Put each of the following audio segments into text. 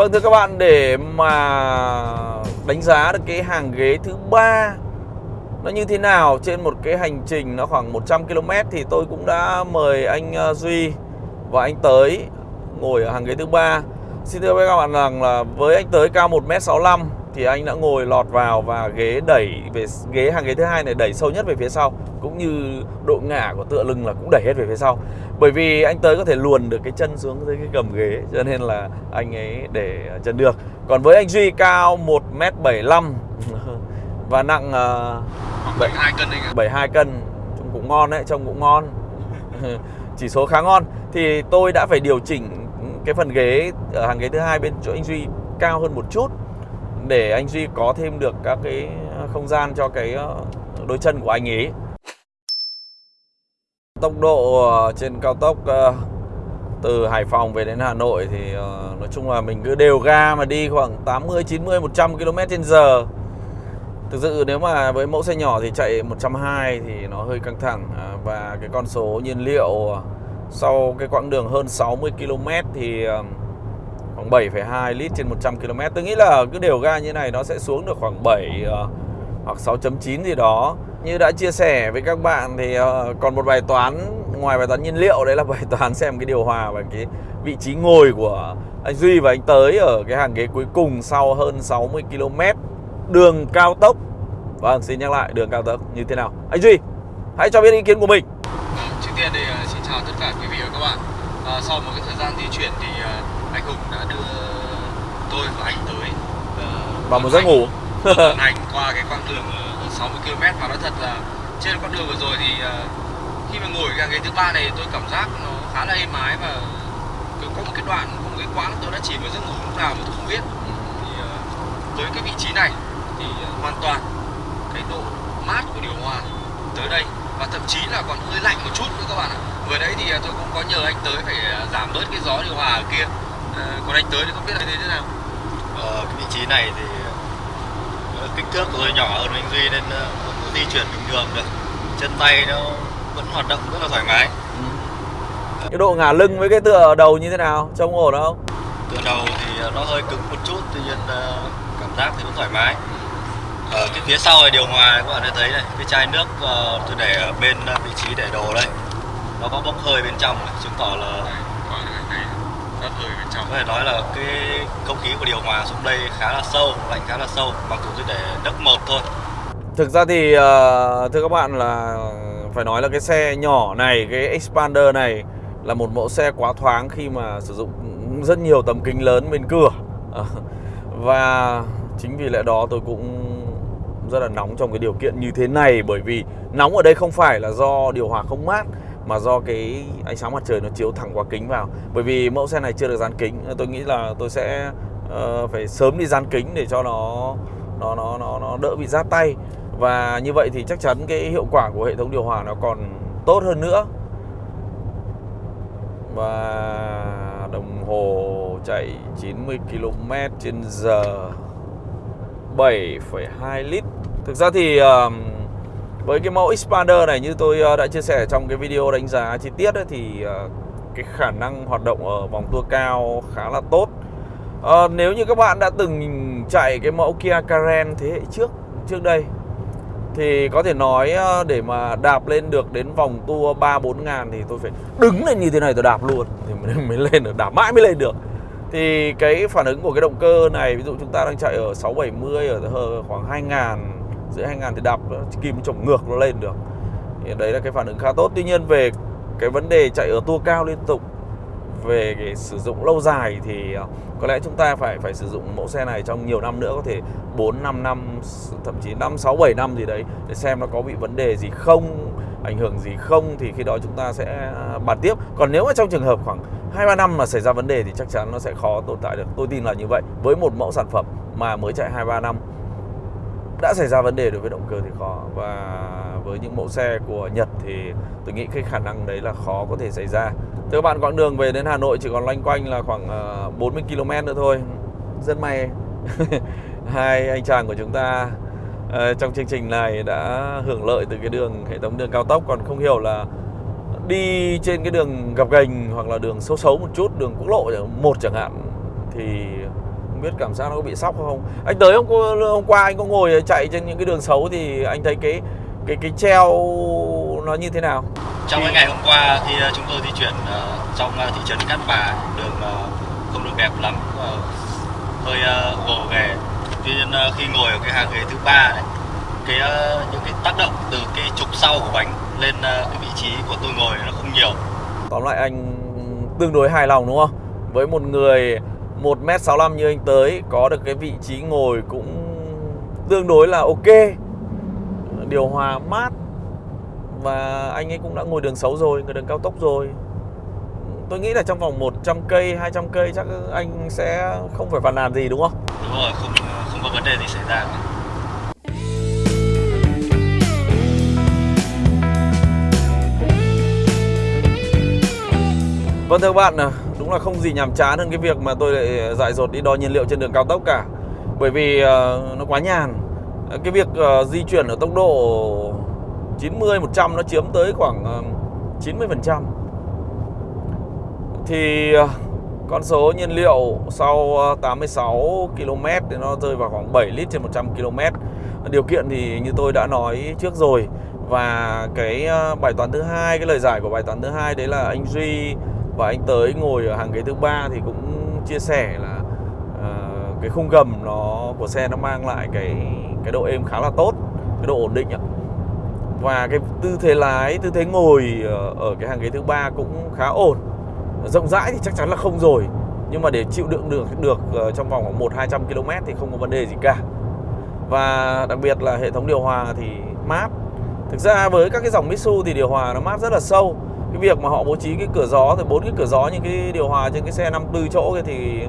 Vâng thưa các bạn, để mà đánh giá được cái hàng ghế thứ ba nó như thế nào trên một cái hành trình nó khoảng 100 km thì tôi cũng đã mời anh ờ, Duy và anh Tới ngồi ở hàng ghế thứ ba. Xin thưa với các bạn rằng là với anh Tới cao 1m65 thì anh đã ngồi lọt vào và ghế đẩy về ghế hàng ghế thứ hai này đẩy sâu nhất về phía sau cũng như độ ngả của tựa lưng là cũng đẩy hết về phía sau. Bởi vì anh tới có thể luồn được cái chân xuống dưới cái gầm ghế cho nên là anh ấy để chân được. Còn với anh duy cao 1 m 75 và nặng uh, 72 cân anh ạ. 72 cân trông cũng ngon đấy trông cũng ngon. Chỉ số khá ngon. Thì tôi đã phải điều chỉnh cái phần ghế ở hàng ghế thứ hai bên chỗ anh duy cao hơn một chút để anh duy có thêm được các cái à, không gian cho cái ờ, đôi chân của anh ấy. Tốc độ ờ, trên cao tốc ờ, từ Hải Phòng về đến Hà Nội thì nói chung là mình cứ đều ga mà đi khoảng 80, 90, 100 km/h Thực sự nếu mà với mẫu xe nhỏ thì chạy 120 thì nó hơi căng thẳng à, Và cái con số nhiên liệu sau cái quãng đường hơn 60 km thì khoảng 7,2 lít trên 100 km Tôi nghĩ là cứ đều ga như này nó sẽ xuống được khoảng 7 ờ, hoặc 6.9 gì đó. Như đã chia sẻ với các bạn thì ờ, còn một bài toán ngoài bài toán nhiên liệu Đấy là bài toán xem cái điều hòa và cái vị trí ngồi của anh Duy và anh Tới Ở cái hàng ghế cuối cùng sau hơn 60 km đường cao tốc. Vâng, xin nhắc lại đường cao tốc như thế nào? Anh Duy, hãy cho biết ý kiến của mình. Vâng, trước tiên thì ờ, xin chào tất cả quý vị và các bạn à, Sau một cái thời gian di chuyển thì uh, anh Hùng đã đưa tôi và anh tới uh, Vào một giấc ngủ. Hành qua cái quãng đường 60 km Và nói thật là trên quãng đường vừa rồi thì uh, khi mà ngồi cái ghế thứ ba này tôi cảm giác nó khá là êm ái và có một cái đoạn, có một cái quãng tôi đã chỉ vào giấc ngủ lúc nào mà tôi không biết. Thì uh, với cái vị trí này thì uh, hoàn toàn cái độ mát của điều hòa tới đây và thậm chí là còn hơi lạnh một chút nữa các bạn ạ vừa đấy thì tôi cũng có nhờ anh tới phải giảm bớt cái gió điều hòa ở kia. À, còn anh tới thì không biết là thế nào. Ờ, cái vị trí này thì kích thước của tôi nhỏ hơn anh duy nên vẫn di chuyển bình thường được. Chân tay nó vẫn hoạt động rất là thoải mái. Ừ. cái độ ngả lưng với cái tựa đầu như thế nào? Trông ổn không? Tựa đầu thì nó hơi cứng một chút tuy nhiên cảm giác thì vẫn thoải mái. Ở cái phía sau này điều hòa các bạn thấy này. Cái chai nước tôi để ở bên vị trí để đồ đây nó có bốc hơi bên trong chứng tỏ là bốc hơi bên trong. Có thể nói là cái không khí của điều hòa xuống đây khá là sâu lạnh khá là sâu mặc dù tôi để đất một thôi. Thực ra thì uh, thưa các bạn là phải nói là cái xe nhỏ này cái expander này là một mẫu xe quá thoáng khi mà sử dụng rất nhiều tấm kính lớn bên cửa. Và chính vì lẽ đó tôi cũng rất là nóng trong cái điều kiện như thế này bởi vì nóng ở đây không phải là do điều hòa không mát mà do cái ánh sáng mặt trời nó chiếu thẳng qua kính vào. Bởi vì mẫu xe này chưa được dán kính tôi nghĩ là tôi sẽ uh, phải sớm đi dán kính để cho nó nó nó nó nó đỡ bị rát tay. Và như vậy thì chắc chắn cái hiệu quả của hệ thống điều hòa nó còn tốt hơn nữa. Và đồng hồ chạy 90 km trên giờ 7,2 lít. Thực ra thì uh, với cái mẫu Expander này như tôi ờ, đã chia sẻ trong cái video đánh giá chi tiết ấy, thì ờ, cái khả năng hoạt động ở vòng tua cao khá là tốt. À, Nếu như các bạn đã từng chạy cái mẫu Kia Karen thế hệ trước trước đây thì có thể nói để mà đạp lên được đến vòng tua 3-4 ngàn thì tôi phải đứng lên như thế này tôi đạp luôn thì mới, mới lên được, đạp mãi mới lên được. Thì cái phản ứng của cái động cơ này ví dụ chúng ta đang chạy ở 670 ở khoảng 2000 dưới 2000 thì đạp kim trồng ngược nó lên được. Thì đấy là cái phản ứng khá tốt. Tuy nhiên về cái vấn đề chạy ở tua cao liên tục, về cái sử dụng lâu dài thì ờ, có lẽ chúng ta phải phải sử dụng mẫu xe này trong nhiều năm nữa, có thể 4 5 năm, thậm chí 5 6 7 năm gì đấy để xem nó có bị vấn đề gì không, ảnh hưởng gì không, thì khi đó chúng ta sẽ à, bàn tiếp. Còn nếu mà trong trường hợp khoảng hai, ba năm mà xảy ra vấn đề thì chắc chắn nó sẽ khó tồn tại được. Tôi tin là như vậy. Với một mẫu sản phẩm mà mới chạy hai, ba năm đã xảy ra vấn đề đối với động cơ thì khó. Và với những mẫu xe của Nhật thì tôi nghĩ cái khả năng đấy là khó có thể xảy ra. Thưa các bạn, quãng đường về đến Hà Nội chỉ còn loanh quanh là khoảng ờ, 40 km nữa thôi. Rất may hai anh chàng của chúng ta ờ, trong chương trình này đã hưởng lợi từ cái đường, hệ thống đường cao tốc. Còn không hiểu là đi trên cái đường gập ghềnh hoặc là đường xấu xấu một chút, đường quốc lộ một chẳng hạn, thì không biết cảm giác nó có bị sóc không. Anh tới hôm qua, hôm qua anh có ngồi chạy trên những cái đường xấu thì anh thấy cái cái cái treo nó như thế nào? Trong cái ngày hôm qua khi ờ, chúng tôi di chuyển ờ, trong ờ, thị trấn Cát Bà đường không được đẹp lắm hơi gồ ghề. Tuy nhiên khi ngồi ở cái hàng ghế thứ ba đấy cái những cái tác động từ cái trục sau của bánh lên cái vị trí của tôi ngồi nó không nhiều. Tóm lại anh tương đối hài lòng đúng không? Với một người 1m65 như anh tới có được cái vị trí ngồi cũng tương đối là ok. Điều hòa mát. Và anh ấy cũng đã ngồi đường xấu rồi ngồi đường cao tốc rồi. Tôi nghĩ là trong vòng 100 cây 200 cây chắc anh sẽ không phải phàn nàn gì đúng không? Đúng rồi không không có vấn đề gì xảy ra. Vâng thưa các bạn, à, đúng là không gì nhàm chán hơn cái việc mà tôi lại ờ, dại dột đi đo nhiên liệu trên đường cao tốc cả. Bởi vì uh, nó quá nhàn. Ờ, cái việc uh, di chuyển ở tốc độ 90, 100 nó chiếm tới khoảng uh, 90% Thì uh, con số nhiên liệu sau ờ, 86 km thì nó rơi vào khoảng 7 lít trên 100 km Điều kiện thì như tôi đã nói trước rồi. Và cái bài toán thứ hai, cái lời giải của bài toán thứ hai đấy là anh Duy và anh tới ngồi ở hàng ghế thứ ba thì cũng chia sẻ là uh, cái khung gầm nó của xe nó mang lại cái cái độ êm khá là tốt cái độ ổn định ạ. Và cái tư thế lái tư thế ngồi ở, cái hàng ghế thứ ba cũng khá ổn. Rộng rãi thì chắc chắn là không rồi nhưng mà để chịu đựng được được ờ, trong vòng khoảng một hai trăm km thì không có vấn đề gì cả. Và đặc biệt là hệ thống điều hòa thì mát. Thực ra với các cái dòng Mitsu thì điều hòa nó mát rất là sâu cái việc mà họ bố trí cái cửa gió thì bốn cái cửa gió những cái điều hòa trên cái xe 54 chỗ kia thì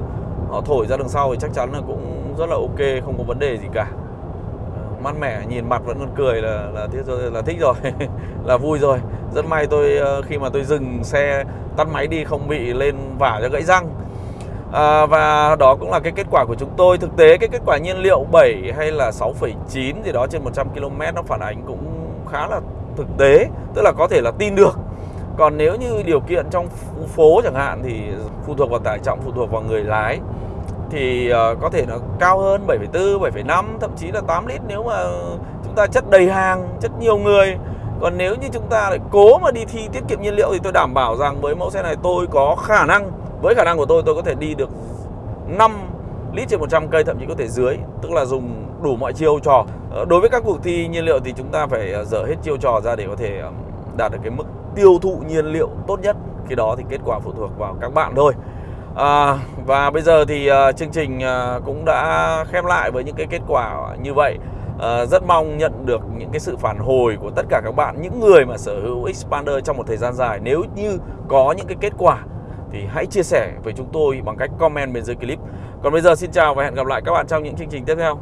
họ thổi ra đằng sau thì chắc chắn là cũng rất là ok không có vấn đề gì cả. Ờ, mát mẻ nhìn mặt vẫn còn cười là là thích rồi là thích rồi là vui rồi. Rất may tôi ờ, khi mà tôi dừng xe tắt máy đi không bị lên vả cho gãy răng. À, và đó cũng là cái kết quả của chúng tôi. Thực tế cái kết quả nhiên liệu 7 hay là 6,9 gì đó trên 100 km nó phản ánh cũng khá là thực tế tức là có thể là tin được còn nếu như điều kiện trong phố chẳng hạn thì phụ thuộc vào tải trọng phụ thuộc vào người lái thì ờ, có thể nó cao hơn 7,4, 7,5 thậm chí là 8 lít nếu mà chúng ta chất đầy hàng, chất nhiều người. Còn nếu như chúng ta lại cố mà đi thi tiết kiệm nhiên liệu thì tôi đảm bảo rằng với mẫu xe này tôi có khả năng với khả năng của tôi tôi có thể đi được 5 lít trên 100 cây thậm chí có thể dưới, tức là dùng đủ mọi chiêu trò. Ờ, đối với các cuộc thi nhiên liệu thì chúng ta phải ờ, dở hết chiêu trò ra để có thể đạt được cái mức tiêu thụ nhiên liệu tốt nhất. Khi đó thì kết quả phụ thuộc vào các bạn thôi. À, và bây giờ thì uh, chương trình uh, cũng đã khép lại với những cái kết quả như vậy. uh, rất mong nhận được những cái sự phản hồi của tất cả các bạn, những người mà sở hữu Expander trong một thời gian dài. Nếu như có những cái kết quả thì hãy chia sẻ với chúng tôi bằng cách comment bên dưới clip. Còn bây giờ xin chào và hẹn gặp lại các bạn trong những chương trình tiếp theo.